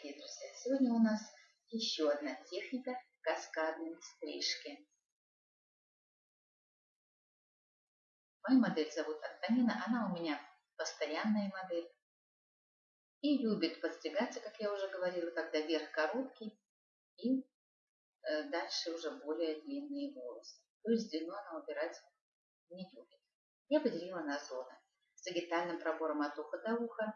дорогие друзья! Сегодня у нас еще одна техника каскадной стрижки. Мою модель зовут Антонина, она у меня постоянная модель. И любит подстригаться, как я уже говорила, когда верх короткий и э, дальше уже более длинные волосы. То есть длину она убирать не любит. Я поделила на зоны. С сагитальным пробором от уха до уха,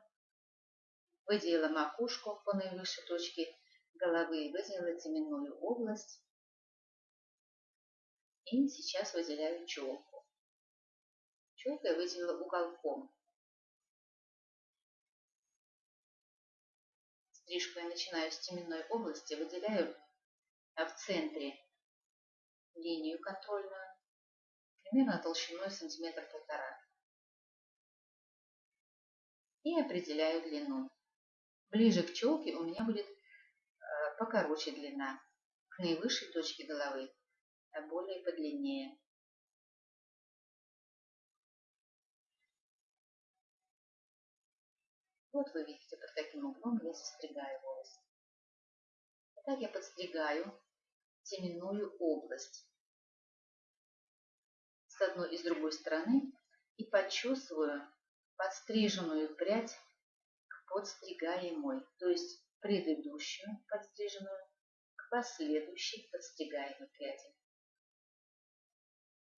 выделила макушку по наивысшей точке головы, выделила теменную область и сейчас выделяю челку. Челку я выделила уголком. Стрижку я начинаю с теменной области, выделяю в центре линию контрольную, примерно толщиной сантиметр полтора. И определяю длину. Ближе к челке у меня будет э, покороче длина, к наивысшей точке головы, а более подлиннее. Вот вы видите, под каким углом я состригаю волосы. Так я подстригаю теменную область с одной и с другой стороны и подчесываю подстриженную прядь подстригаемой, то есть предыдущую подстриженную к последующей подстригаемой пряди.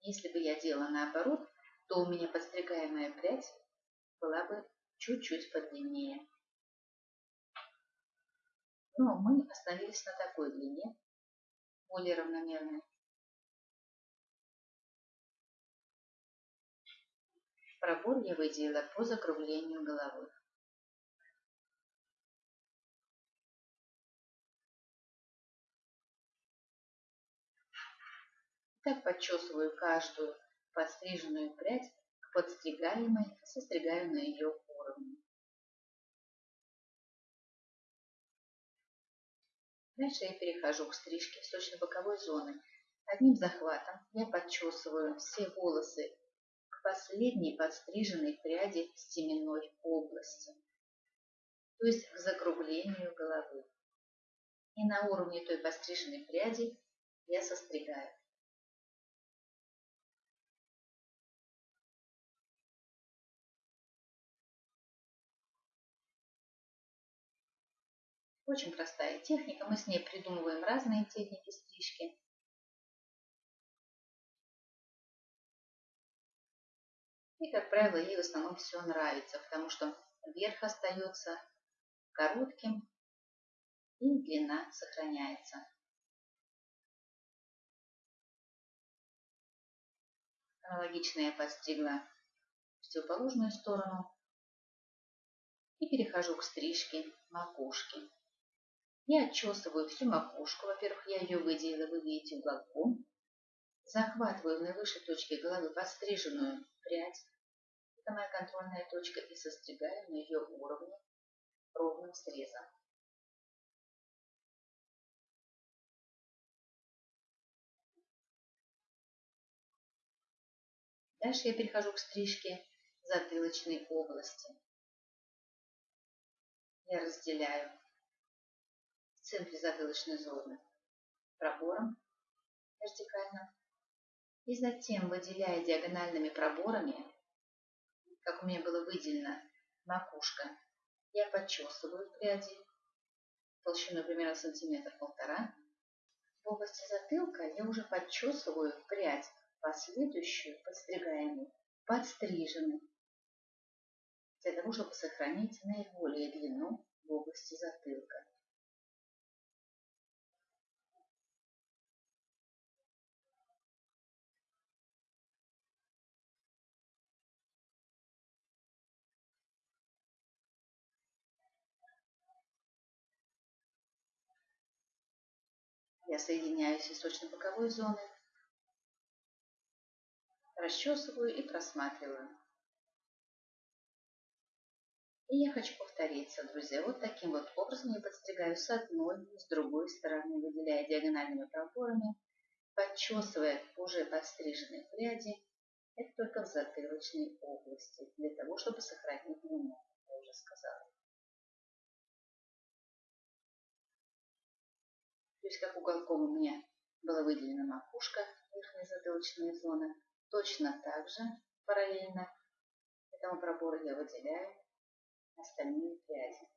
Если бы я делала наоборот, то у меня подстригаемая прядь была бы чуть-чуть подлиннее. Но мы остановились на такой длине, более равномерной. Пробор я выделила по закруглению головы. Так подчесываю каждую подстриженную прядь к подстригаемой, состригаю на ее уровне. Дальше я перехожу к стрижке восточно-боковой зоны. Одним захватом я подчесываю все волосы к последней подстриженной пряди стеменной области, то есть к закруглению головы. И на уровне той подстриженной пряди я состригаю. Очень простая техника, мы с ней придумываем разные техники стрижки. И, как правило, ей в основном все нравится, потому что верх остается коротким и длина сохраняется. Аналогично я подстригла противоположную сторону и перехожу к стрижке макушки. Я отчесываю всю макушку. Во-первых, я ее выделила, вы видите, уголком. Захватываю в наивысшей точке головы подстриженную прядь. Это моя контрольная точка. И состригаю на ее уровне ровным срезом. Дальше я перехожу к стрижке затылочной области. Я разделяю центре затылочной зоны пробором вертикально. И затем, выделяя диагональными проборами, как у меня было выделено макушка, я подчесываю пряди толщиной примерно сантиметр-полтора. В области затылка я уже подчесываю прядь, последующую, подстригаемую, подстриженной, для того, чтобы сохранить наиболее длину в области затылка. Я соединяю с височно-боковой зоной, расчесываю и просматриваю. И я хочу повториться, друзья. Вот таким вот образом я подстригаю с одной с другой стороны, выделяя диагональными проборами, подчесывая уже подстриженные пряди. Это только в затылочной области, для того, чтобы сохранить длину, я уже сказала. То есть как уголком у меня была выделена макушка, верхняя затылочная зона, точно так же параллельно этому пробору я выделяю остальные пряди.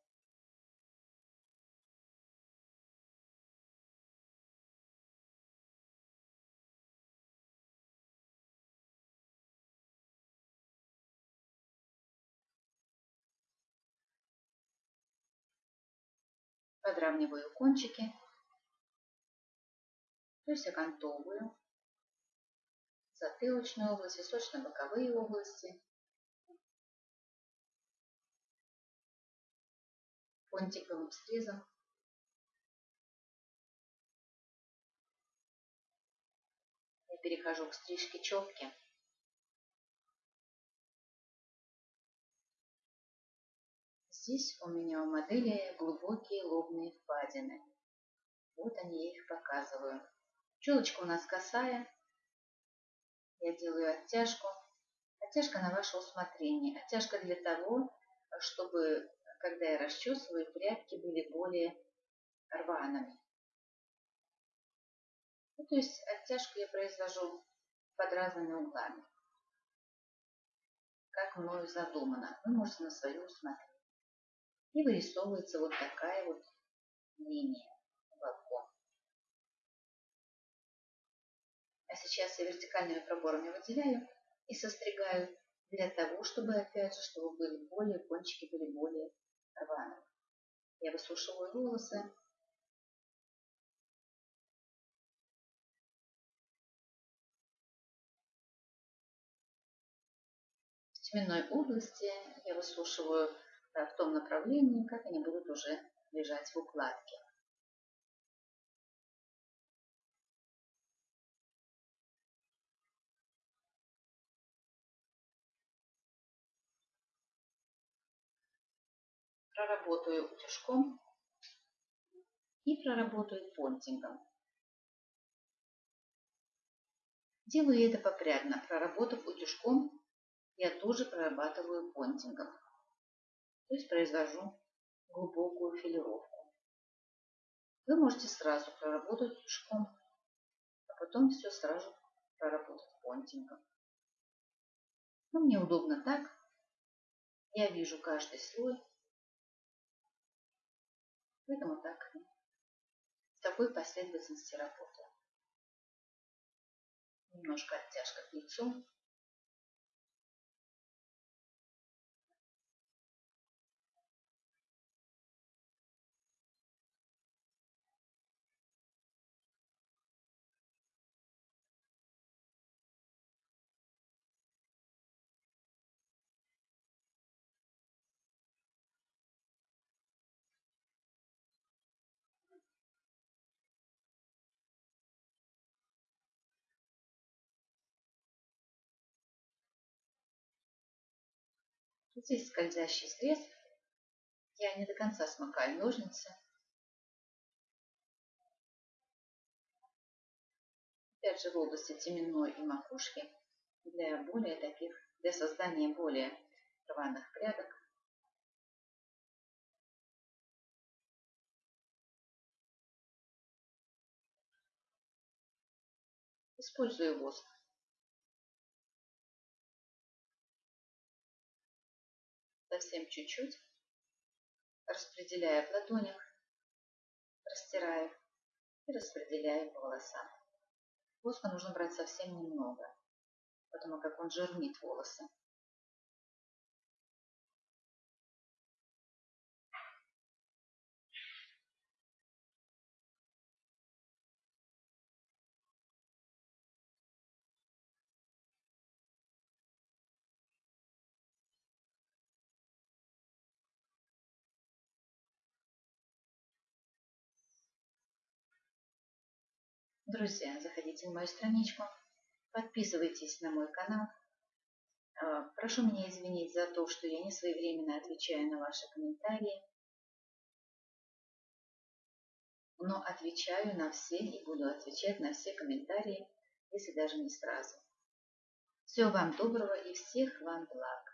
подравниваю кончики, то есть окантовываю затылочную область, височно-боковые области, понтиковым срезом. Я перехожу к стрижке четки. Здесь у меня у модели глубокие лобные впадины. Вот они, я их показываю. Челочка у нас косая. Я делаю оттяжку. Оттяжка на ваше усмотрение. Оттяжка для того, чтобы, когда я расчесываю, прядки были более рваными. Ну, то есть оттяжку я произвожу под разными углами. Как мною задумано. Вы можете на свое усмотрение и вырисовывается вот такая вот линия сейчас я вертикальными проборами выделяю и состригаю для того, чтобы, опять же, чтобы были более, кончики были более рваные. Я высушиваю волосы. В теменной области я высушиваю в том направлении, как они будут уже лежать в укладке. Проработаю утюжком и проработаю понтингом. Делаю это попрядно. Проработав утюжком, я тоже прорабатываю понтингом. То есть произвожу глубокую филировку. Вы можете сразу проработать тушком, а потом все сразу проработать понтингом. Но мне удобно так. Я вижу каждый слой. Поэтому так. В такой последовательности работаю. Немножко оттяжка к лицу. Здесь скользящий срез. Я не до конца смыкаю ножницы. Опять же в области теменной и макушки для более таких, для создания более рваных прядок. Использую воск. Совсем чуть-чуть, распределяя в ладонях, растираю и распределяю по волосам. Воска нужно брать совсем немного, потому как он жирнит волосы. Друзья, заходите на мою страничку, подписывайтесь на мой канал. А, прошу меня извинить за то, что я не своевременно отвечаю на ваши комментарии. Но отвечаю на все и буду отвечать на все комментарии, если даже не сразу. Всего вам доброго и всех вам благ.